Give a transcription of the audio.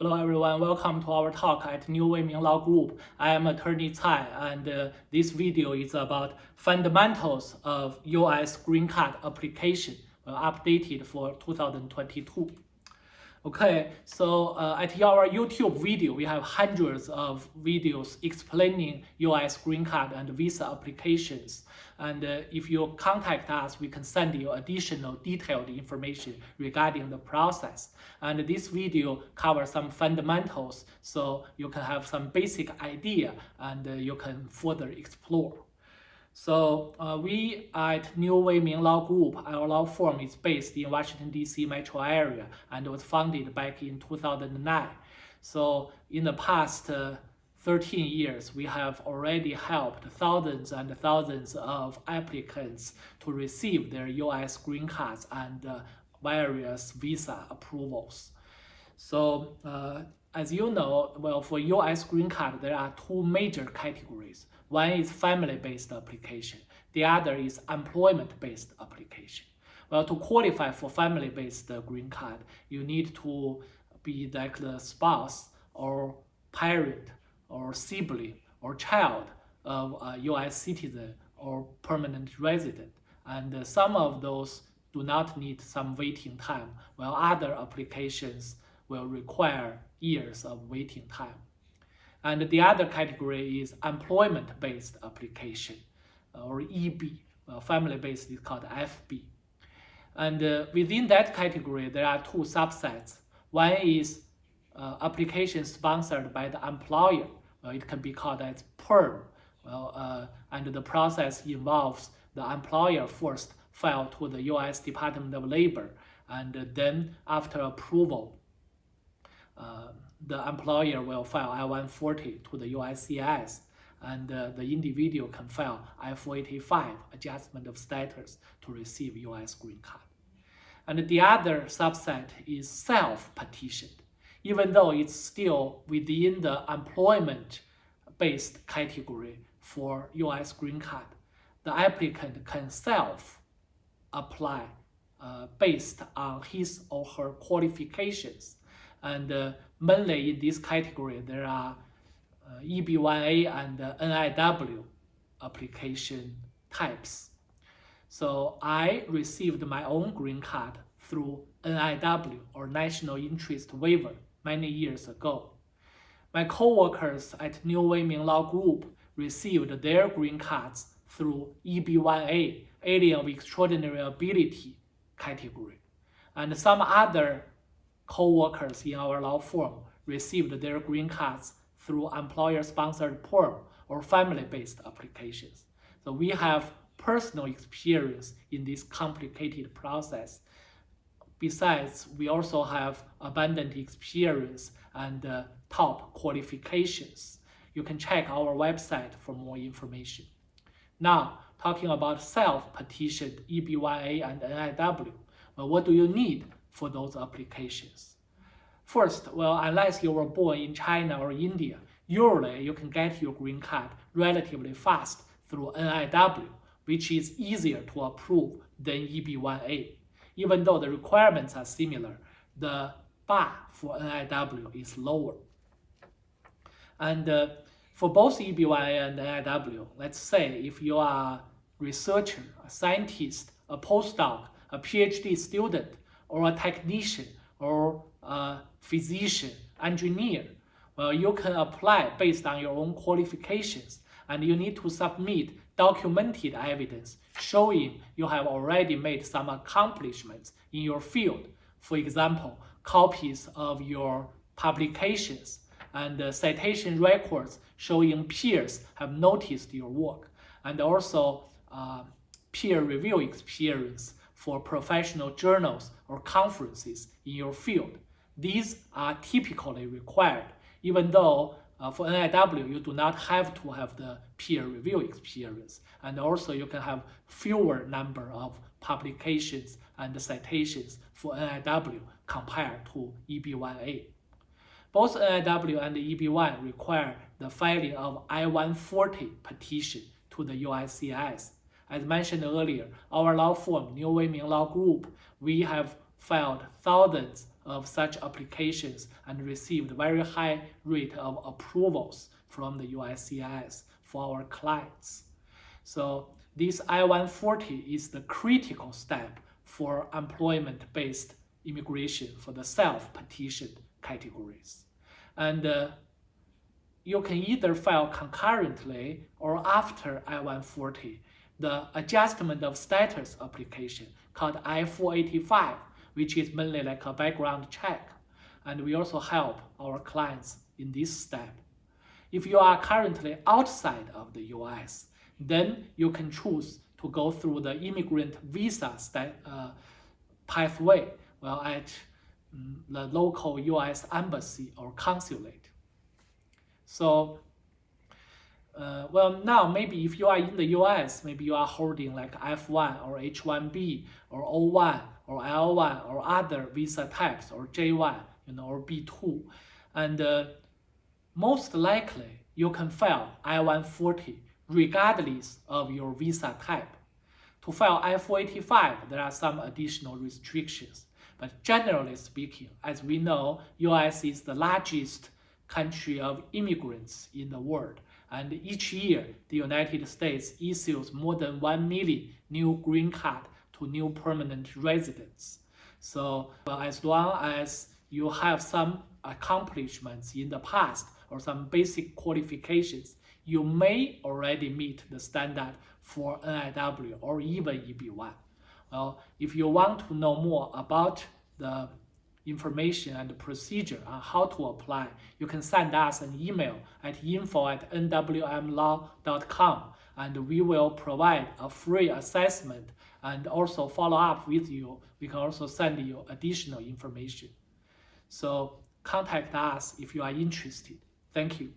Hello everyone, welcome to our talk at New Weiming Law Group. I am attorney Cai and uh, this video is about fundamentals of US green card application uh, updated for 2022. Okay, so uh, at our YouTube video, we have hundreds of videos explaining US green card and visa applications. And uh, if you contact us, we can send you additional detailed information regarding the process. And this video covers some fundamentals, so you can have some basic idea and uh, you can further explore. So uh, we at New Weiming Law Group, our law firm is based in Washington, D.C. metro area and was founded back in 2009. So in the past uh, 13 years, we have already helped thousands and thousands of applicants to receive their U.S. green cards and uh, various visa approvals. So uh, as you know, well, for U.S. green card, there are two major categories. One is family-based application. The other is employment-based application. Well, to qualify for family-based green card, you need to be like the spouse or parent or sibling or child of a U.S. citizen or permanent resident. And some of those do not need some waiting time, while other applications will require years of waiting time. And the other category is employment-based application, uh, or EB. Family-based is called FB. And uh, within that category, there are two subsets. One is uh, application sponsored by the employer. Well, it can be called as PERM. Well, uh, and the process involves the employer first file to the U.S. Department of Labor, and then after approval, the employer will file I-140 to the USCIS, and uh, the individual can file I-485 adjustment of status to receive U.S. green card. And the other subset is self-petitioned, even though it's still within the employment-based category for U.S. green card. The applicant can self-apply uh, based on his or her qualifications and uh, mainly in this category, there are uh, EB1A and uh, NIW application types. So I received my own green card through NIW or National Interest Waiver many years ago. My co-workers at New Weiming Law Group received their green cards through EB1A, Alien of Extraordinary Ability category. And some other co-workers in our law firm received their green cards through employer-sponsored PERM or family-based applications. So we have personal experience in this complicated process. Besides, we also have abundant experience and uh, top qualifications. You can check our website for more information. Now, talking about self-petitioned EB1A and NIW, well, what do you need for those applications. First, well, unless you were born in China or India, usually you can get your green card relatively fast through NIW, which is easier to approve than EB1A. Even though the requirements are similar, the bar for NIW is lower. And uh, for both EB1A and NIW, let's say if you are a researcher, a scientist, a postdoc, a PhD student, or a technician or a physician, engineer, well, you can apply based on your own qualifications and you need to submit documented evidence showing you have already made some accomplishments in your field. For example, copies of your publications and uh, citation records showing peers have noticed your work and also uh, peer review experience for professional journals or conferences in your field. These are typically required, even though uh, for NIW, you do not have to have the peer review experience. And also you can have fewer number of publications and citations for NIW compared to EB1A. Both NIW and EB1 require the filing of I-140 petition to the USCIS as mentioned earlier, our law firm, New Weiming Law Group, we have filed thousands of such applications and received very high rate of approvals from the USCIS for our clients. So this I-140 is the critical step for employment-based immigration for the self-petitioned categories. And uh, you can either file concurrently or after I-140 the adjustment of status application called I-485, which is mainly like a background check. And we also help our clients in this step. If you are currently outside of the US, then you can choose to go through the immigrant visa uh, pathway well, at um, the local US embassy or consulate. So, uh, well, now maybe if you are in the US, maybe you are holding like F1 or H1B or O1 or L1 or other visa types or J1, you know, or B2. And uh, most likely you can file I-140 regardless of your visa type. To file I-485, there are some additional restrictions. But generally speaking, as we know, US is the largest country of immigrants in the world. And each year, the United States issues more than 1 million new green card to new permanent residents. So well, as long as you have some accomplishments in the past or some basic qualifications, you may already meet the standard for NIW or even EB1. Well, if you want to know more about the information and procedure on how to apply, you can send us an email at info at nwmlaw.com and we will provide a free assessment and also follow up with you. We can also send you additional information. So contact us if you are interested. Thank you.